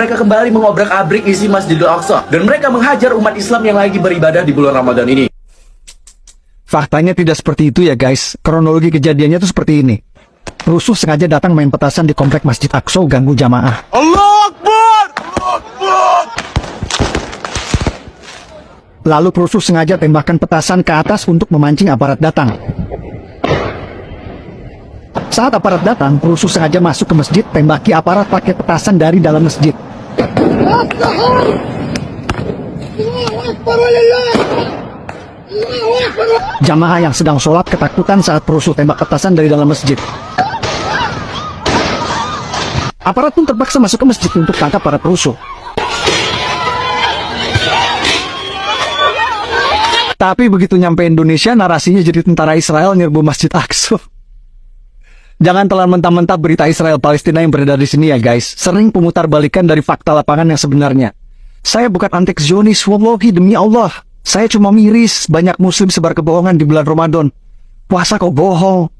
Mereka kembali mengobrak-abrik isi Masjidil Aqsa dan mereka menghajar umat Islam yang lagi beribadah di bulan Ramadan ini. Faktanya tidak seperti itu ya guys. Kronologi kejadiannya tuh seperti ini. Rusuh sengaja datang main petasan di komplek Masjid Aqsa ganggu jamaah. Lalu perusuh sengaja tembakkan petasan ke atas untuk memancing aparat datang. Saat aparat datang, perusuh sengaja masuk ke masjid, tembaki aparat pakai petasan dari dalam masjid. Jamaah yang sedang sholat ketakutan saat perusuh tembak petasan dari dalam masjid. Aparat pun terpaksa masuk ke masjid untuk tangkap para perusuh. Tapi begitu nyampe Indonesia, narasinya jadi tentara Israel nyerbu Masjid Aqsa. Jangan telan mentah-mentah berita Israel Palestina yang beredar di sini ya guys. Sering pemutar balikan dari fakta lapangan yang sebenarnya. Saya bukan antek Zionis, wallahi demi Allah. Saya cuma miris banyak muslim sebar kebohongan di bulan Ramadan. Puasa kok bohong.